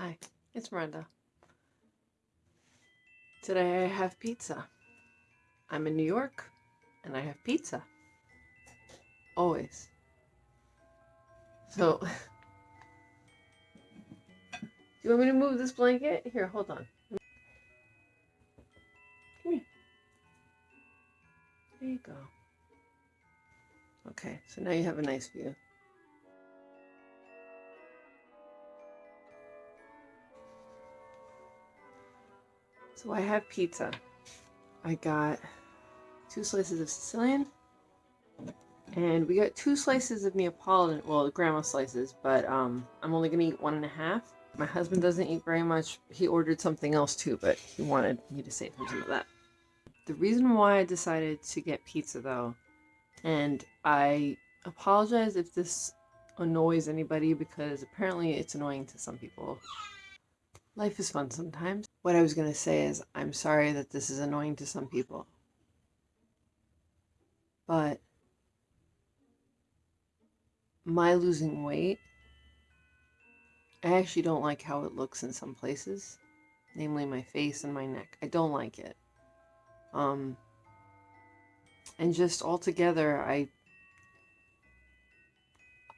Hi, it's Miranda. Today I have pizza. I'm in New York and I have pizza. Always. So, do you want me to move this blanket? Here, hold on. Come here. There you go. Okay, so now you have a nice view. So I have pizza. I got two slices of Sicilian. And we got two slices of Neapolitan, well, grandma slices, but um, I'm only going to eat one and a half. My husband doesn't eat very much. He ordered something else too, but he wanted me to save him some of that. The reason why I decided to get pizza though, and I apologize if this annoys anybody because apparently it's annoying to some people. Life is fun sometimes. What I was going to say is, I'm sorry that this is annoying to some people. But my losing weight, I actually don't like how it looks in some places, namely my face and my neck. I don't like it. Um, and just altogether, I,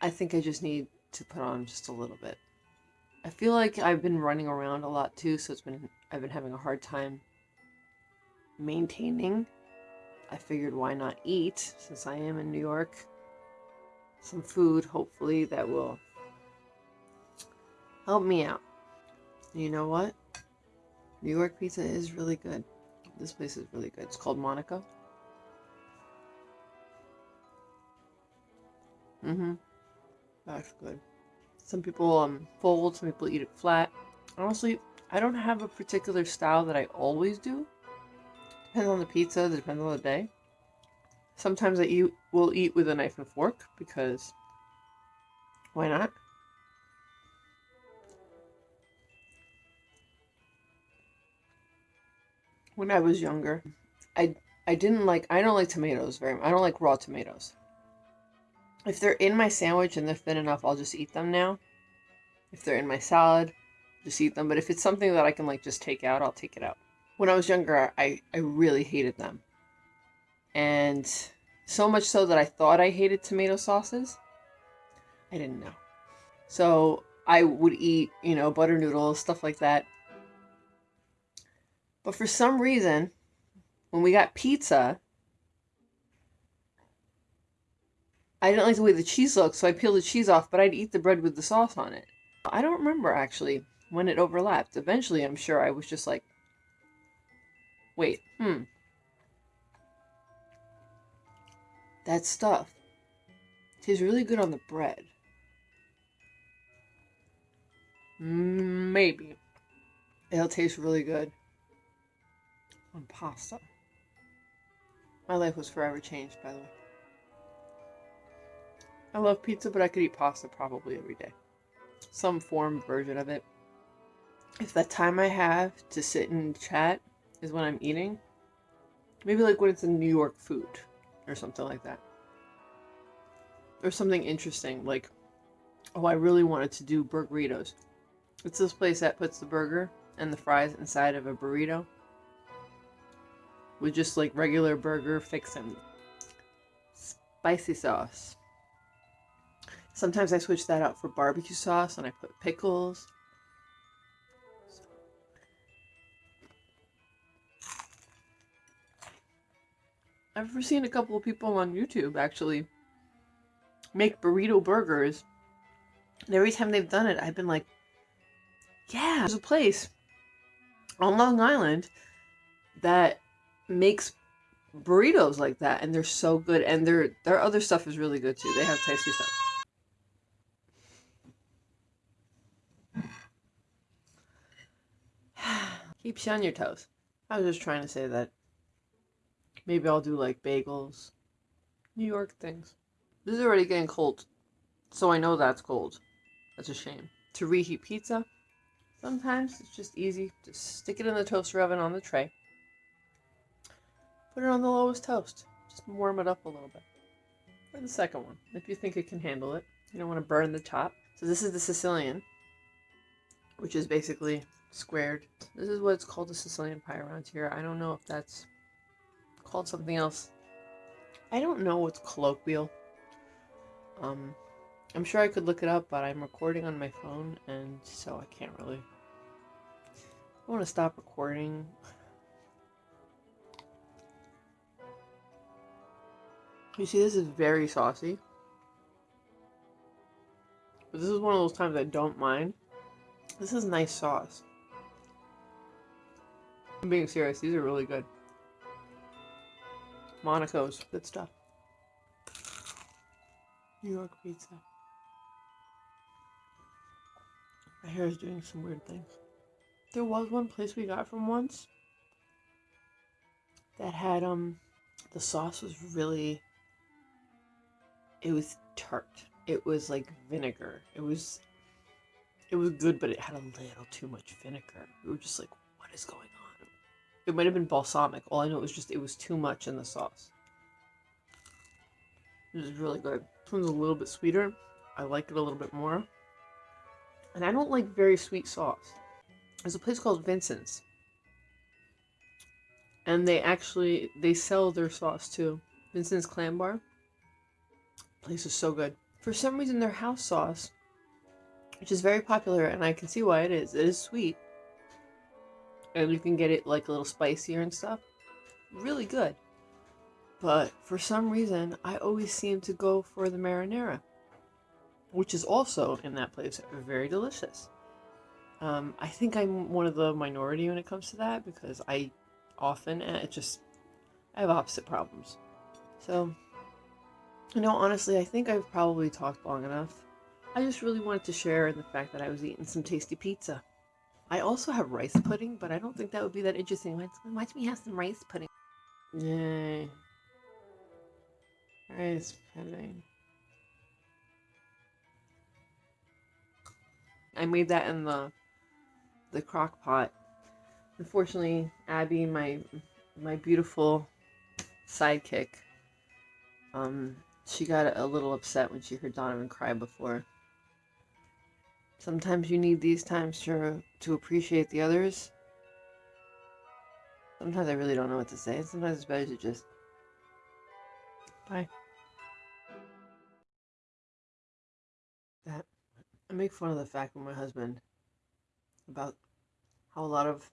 I think I just need to put on just a little bit. I feel like I've been running around a lot too, so it's been I've been having a hard time maintaining. I figured why not eat since I am in New York. Some food, hopefully, that will help me out. You know what? New York pizza is really good. This place is really good. It's called Monaco. Mm-hmm. That's good. Some people um, fold, some people eat it flat. Honestly, I don't have a particular style that I always do. Depends on the pizza, depends on the day. Sometimes I eat, will eat with a knife and fork because why not? When I was younger, I I didn't like I don't like tomatoes very much. I don't like raw tomatoes. If they're in my sandwich and they're thin enough, I'll just eat them now. If they're in my salad, just eat them. But if it's something that I can like just take out, I'll take it out. When I was younger, I, I really hated them. And so much so that I thought I hated tomato sauces. I didn't know. So I would eat, you know, butter noodles, stuff like that. But for some reason, when we got pizza, I didn't like the way the cheese looked, so I peeled the cheese off, but I'd eat the bread with the sauce on it. I don't remember actually when it overlapped. Eventually, I'm sure I was just like, wait, hmm. That stuff tastes really good on the bread. Maybe. It'll taste really good on pasta. My life was forever changed, by the way. I love pizza, but I could eat pasta probably every day. Some form version of it. If the time I have to sit and chat is when I'm eating, maybe like when it's a New York food or something like that. Or something interesting, like, oh, I really wanted to do burritos. It's this place that puts the burger and the fries inside of a burrito with just like regular burger fixin'. Spicy sauce. Sometimes I switch that out for barbecue sauce and I put pickles. I've seen a couple of people on YouTube actually make burrito burgers. And every time they've done it, I've been like, yeah, there's a place on Long Island that makes burritos like that and they're so good and their their other stuff is really good too. They have tasty stuff. Keeps you on your toes. I was just trying to say that maybe I'll do like bagels, New York things. This is already getting cold, so I know that's cold. That's a shame. To reheat pizza, sometimes it's just easy. Just stick it in the toaster oven on the tray. Put it on the lowest toast. Just warm it up a little bit. Or the second one, if you think it can handle it. You don't want to burn the top. So this is the Sicilian which is basically squared. This is what it's called a Sicilian pie around here. I don't know if that's called something else. I don't know what's colloquial. Um, I'm sure I could look it up, but I'm recording on my phone, and so I can't really. I want to stop recording. You see, this is very saucy. But this is one of those times I don't mind. This is nice sauce. I'm being serious, these are really good. Monaco's, good stuff. New York pizza. My hair is doing some weird things. There was one place we got from once that had, um, the sauce was really, it was tart. It was like vinegar. It was, it was good, but it had a little too much vinegar. We were just like, what is going on? It might have been balsamic. All I know was just, it was too much in the sauce. This is really good. This one's a little bit sweeter. I like it a little bit more. And I don't like very sweet sauce. There's a place called Vincent's. And they actually, they sell their sauce too. Vincent's Clam Bar. Place is so good. For some reason, their house sauce, which is very popular, and I can see why it is. It is sweet. And you can get it like a little spicier and stuff. Really good. But for some reason, I always seem to go for the marinara, which is also in that place very delicious. Um, I think I'm one of the minority when it comes to that because I often, eh, it just, I have opposite problems. So, you know, honestly, I think I've probably talked long enough. I just really wanted to share in the fact that I was eating some tasty pizza. I also have rice pudding, but I don't think that would be that interesting. Don't we have some rice pudding? Yay. Rice pudding. I made that in the the crock pot. Unfortunately, Abby, my my beautiful sidekick, um, she got a little upset when she heard Donovan cry before. Sometimes you need these times to to appreciate the others. Sometimes I really don't know what to say. Sometimes it's better to just bye. That I make fun of the fact with my husband about how a lot of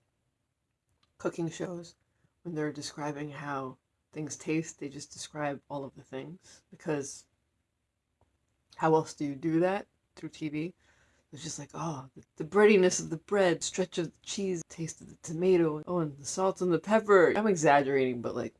cooking shows, when they're describing how things taste, they just describe all of the things because how else do you do that through TV? was just like, oh, the, the breadiness of the bread, stretch of the cheese, taste of the tomato, oh, and the salt and the pepper. I'm exaggerating, but like.